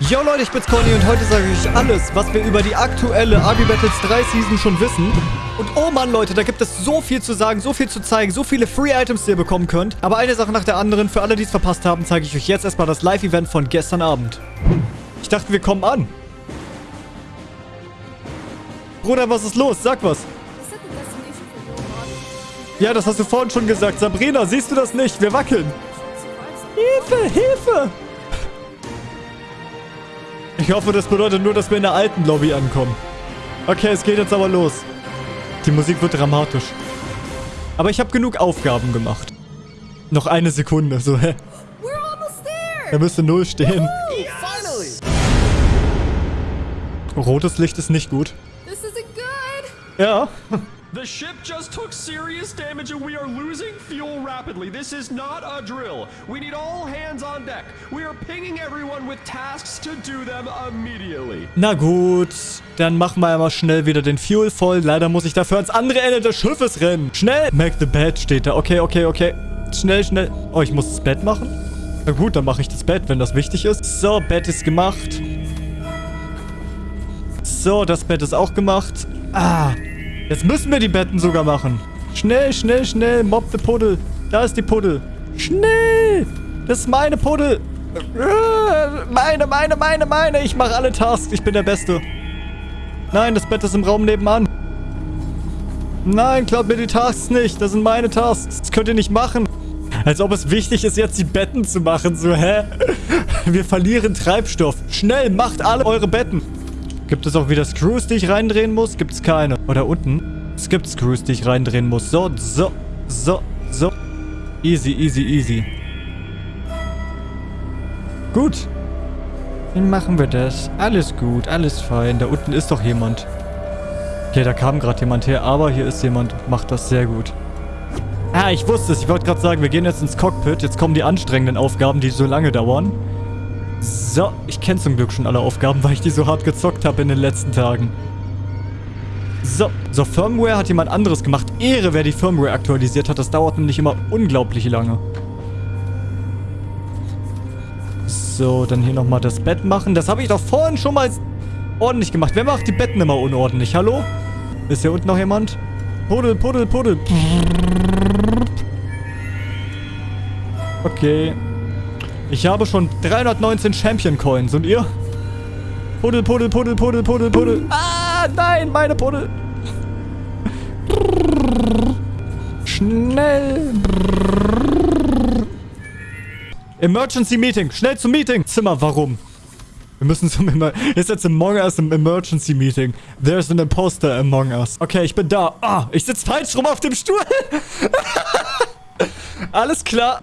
Yo Leute, ich bin's Conny und heute sage ich euch alles, was wir über die aktuelle Army Battles 3 Season schon wissen. Und oh Mann Leute, da gibt es so viel zu sagen, so viel zu zeigen, so viele Free Items, die ihr bekommen könnt. Aber eine Sache nach der anderen, für alle, die es verpasst haben, zeige ich euch jetzt erstmal das Live-Event von gestern Abend. Ich dachte, wir kommen an. Bruder, was ist los? Sag was. Ja, das hast du vorhin schon gesagt. Sabrina, siehst du das nicht? Wir wackeln. Hilfe, Hilfe! Ich hoffe, das bedeutet nur, dass wir in der alten Lobby ankommen. Okay, es geht jetzt aber los. Die Musik wird dramatisch. Aber ich habe genug Aufgaben gemacht. Noch eine Sekunde, so, hä? Er müsste null stehen. Rotes Licht ist nicht gut. Ja. The ship just took serious damage and we are losing fuel rapidly. This is not a drill. We need all hands on deck. We are pinging everyone with tasks to do them immediately. Na gut, dann machen wir einmal schnell wieder den Fuel voll. Leider muss ich dafür ans andere Ende des Schiffes rennen. Schnell! Make the bed steht da. Okay, okay, okay. Schnell, schnell. Oh, ich muss das Bett machen? Na gut, dann mache ich das Bett, wenn das wichtig ist. So, Bett ist gemacht. So, das Bett ist auch gemacht. Ah, Jetzt müssen wir die Betten sogar machen. Schnell, schnell, schnell. Mob the Puddel. Da ist die Puddel. Schnell. Das ist meine Puddel. Meine, meine, meine, meine. Ich mache alle Tasks. Ich bin der Beste. Nein, das Bett ist im Raum nebenan. Nein, klaut mir die Tasks nicht. Das sind meine Tasks. Das könnt ihr nicht machen. Als ob es wichtig ist, jetzt die Betten zu machen. So, hä? Wir verlieren Treibstoff. Schnell, macht alle eure Betten. Gibt es auch wieder Screws, die ich reindrehen muss? Gibt es keine. Oder unten? Es gibt Screws, die ich reindrehen muss. So, so, so, so. Easy, easy, easy. Gut. Wie machen wir das? Alles gut, alles fein. Da unten ist doch jemand. Okay, da kam gerade jemand her, aber hier ist jemand. Macht das sehr gut. Ah, ich wusste es. Ich wollte gerade sagen, wir gehen jetzt ins Cockpit. Jetzt kommen die anstrengenden Aufgaben, die so lange dauern. So, ich kenne zum Glück schon alle Aufgaben, weil ich die so hart gezockt habe in den letzten Tagen. So, so Firmware hat jemand anderes gemacht. Ehre, wer die Firmware aktualisiert hat. Das dauert nämlich immer unglaublich lange. So, dann hier nochmal das Bett machen. Das habe ich doch vorhin schon mal ordentlich gemacht. Wer macht die Betten immer unordentlich? Hallo? Ist hier unten noch jemand? Puddel, puddel, puddel. Okay. Ich habe schon 319 Champion Coins. Und ihr? Puddel, puddel, puddel, puddel, puddel, puddel. Ah, nein, meine Puddel. Schnell. Emergency Meeting. Schnell zum Meeting. Zimmer, warum? Wir müssen zum Immer... Ist jetzt Among Us im Emergency Meeting. There's an imposter among us. Okay, ich bin da. Ah, ich sitze falsch rum auf dem Stuhl. Alles klar.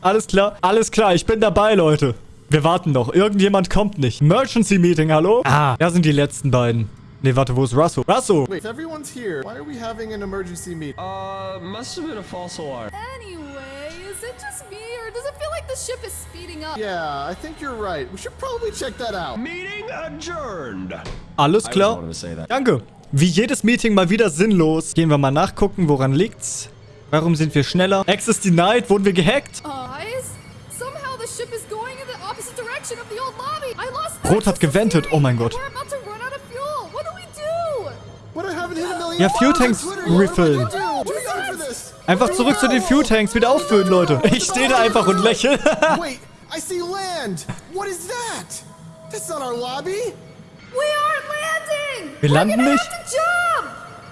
Alles klar? Alles klar, ich bin dabei, Leute. Wir warten noch. Irgendjemand kommt nicht. Emergency Meeting, hallo? Ah, da sind die letzten beiden. Nee, warte, wo ist Russell? Russell! Wait, everyone's here. Why are we having an emergency meeting? Uh, must have been a false alarm. Anyway, is it just me or does it feel like the ship is speeding up? Yeah, I think you're right. We should probably check that out. Meeting adjourned. Alles klar. Danke. Wie jedes Meeting mal wieder sinnlos. Gehen wir mal nachgucken, woran liegt's? Warum sind wir schneller? Access denied. Wurden wir gehackt? Rot hat gewendet. Oh mein Gott. Ja, Fuel Tanks refillen. Einfach zurück zu den Fuel Tanks. Wieder auffüllen, Leute. Ich stehe da einfach und lächle. Wait, I see land. What is that? That's not our lobby. We aren't landing. Wir landen nicht?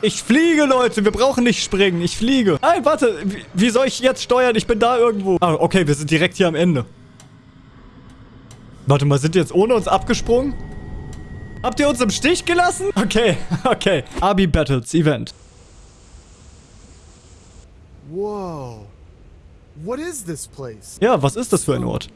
Ich fliege, Leute. Wir brauchen nicht springen. Ich fliege. Nein, warte. Wie, wie, soll ich jetzt steuern? Ich bin da irgendwo. Ah, okay. Wir sind direkt hier am Ende. Warte mal, sind die jetzt ohne uns abgesprungen? Habt ihr uns im Stich gelassen? Okay, okay. Abi Battles Event. Wow. What is this place? Ja, was ist das für ein Ort?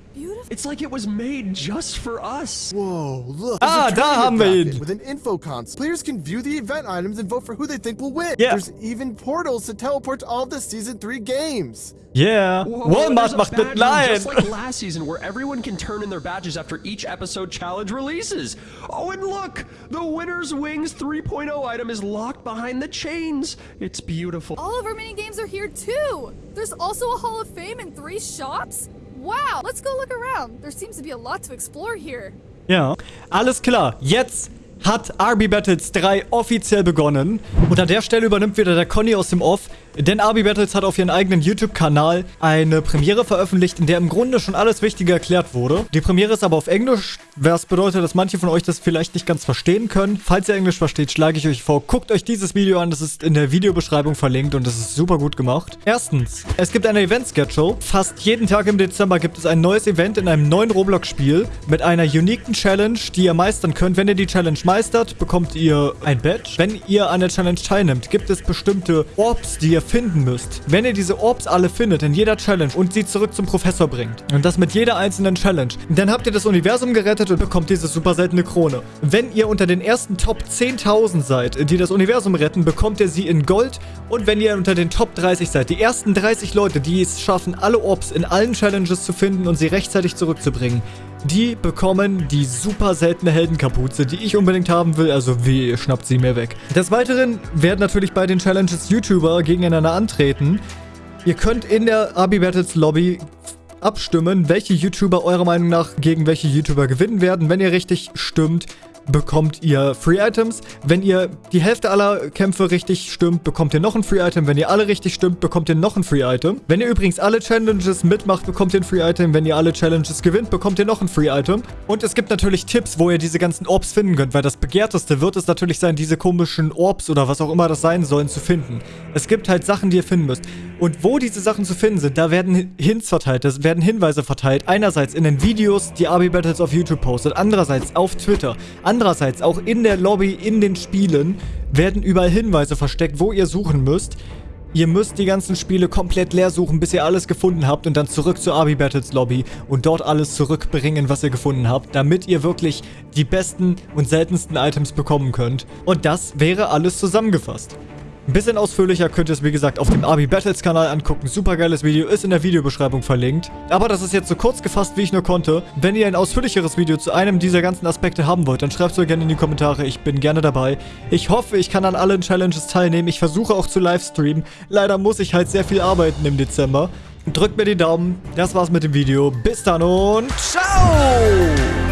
It's like it was made just for us. Whoa, look. Ah, da haben wir ihn. With an info console. Players can view the event items and vote for who they think will win. Yeah. There's even portals to teleport to all the season 3 games. Yeah. Walmart macht mit Just like last season where everyone can turn in their badges after each episode challenge releases. Oh, and look, the winner's wings 3.0 item is locked behind the chains. It's beautiful. All of our mini games are here too. There's also a Hall of Fame and three shops. Wow, let's go look around. There seems to be a lot to explore here. Ja. Alles klar. Jetzt hat RB Battles 3 offiziell begonnen. Und an der Stelle übernimmt wieder der Conny aus dem Off. Denn RB Battles hat auf ihren eigenen YouTube-Kanal eine Premiere veröffentlicht, in der im Grunde schon alles Wichtige erklärt wurde. Die Premiere ist aber auf Englisch, was bedeutet, dass manche von euch das vielleicht nicht ganz verstehen können. Falls ihr Englisch versteht, schlage ich euch vor, guckt euch dieses Video an, das ist in der Videobeschreibung verlinkt und das ist super gut gemacht. Erstens, es gibt eine Event-Schedule. Fast jeden Tag im Dezember gibt es ein neues Event in einem neuen Roblox-Spiel mit einer uniken Challenge, die ihr meistern könnt. Wenn ihr die Challenge meistert, bekommt ihr ein Badge. Wenn ihr an der Challenge teilnimmt, gibt es bestimmte Orbs, die ihr finden müsst. Wenn ihr diese Orbs alle findet in jeder Challenge und sie zurück zum Professor bringt und das mit jeder einzelnen Challenge, dann habt ihr das Universum gerettet und bekommt diese super seltene Krone. Wenn ihr unter den ersten Top 10.000 seid, die das Universum retten, bekommt ihr sie in Gold und wenn ihr unter den Top 30 seid, die ersten 30 Leute, die es schaffen, alle Orbs in allen Challenges zu finden und sie rechtzeitig zurückzubringen, die bekommen die super seltene Heldenkapuze, die ich unbedingt haben will. Also wie, schnappt sie mir weg. Des Weiteren werden natürlich bei den Challenges YouTuber gegeneinander antreten. Ihr könnt in der Abi Battles Lobby abstimmen, welche YouTuber eurer Meinung nach gegen welche YouTuber gewinnen werden. Wenn ihr richtig stimmt, bekommt ihr Free Items. Wenn ihr die Hälfte aller Kämpfe richtig stimmt, bekommt ihr noch ein Free Item. Wenn ihr alle richtig stimmt, bekommt ihr noch ein Free Item. Wenn ihr übrigens alle Challenges mitmacht, bekommt ihr ein Free Item. Wenn ihr alle Challenges gewinnt, bekommt ihr noch ein Free Item. Und es gibt natürlich Tipps, wo ihr diese ganzen Orbs finden könnt, weil das begehrteste wird es natürlich sein, diese komischen Orbs oder was auch immer das sein sollen, zu finden. Es gibt halt Sachen, die ihr finden müsst. Und wo diese Sachen zu finden sind, da werden Hints verteilt, es werden Hinweise verteilt. Einerseits in den Videos, die Abi Battles auf YouTube postet, andererseits auf Twitter, andererseits auch in der Lobby, in den Spielen, werden überall Hinweise versteckt, wo ihr suchen müsst. Ihr müsst die ganzen Spiele komplett leer suchen, bis ihr alles gefunden habt und dann zurück zur Abi Battles Lobby und dort alles zurückbringen, was ihr gefunden habt, damit ihr wirklich die besten und seltensten Items bekommen könnt. Und das wäre alles zusammengefasst. Ein bisschen ausführlicher könnt ihr es, wie gesagt, auf dem Abi Battles Kanal angucken. Super geiles Video, ist in der Videobeschreibung verlinkt. Aber das ist jetzt so kurz gefasst, wie ich nur konnte. Wenn ihr ein ausführlicheres Video zu einem dieser ganzen Aspekte haben wollt, dann schreibt es mir gerne in die Kommentare. Ich bin gerne dabei. Ich hoffe, ich kann an allen Challenges teilnehmen. Ich versuche auch zu livestreamen. Leider muss ich halt sehr viel arbeiten im Dezember. Drückt mir die Daumen. Das war's mit dem Video. Bis dann und ciao!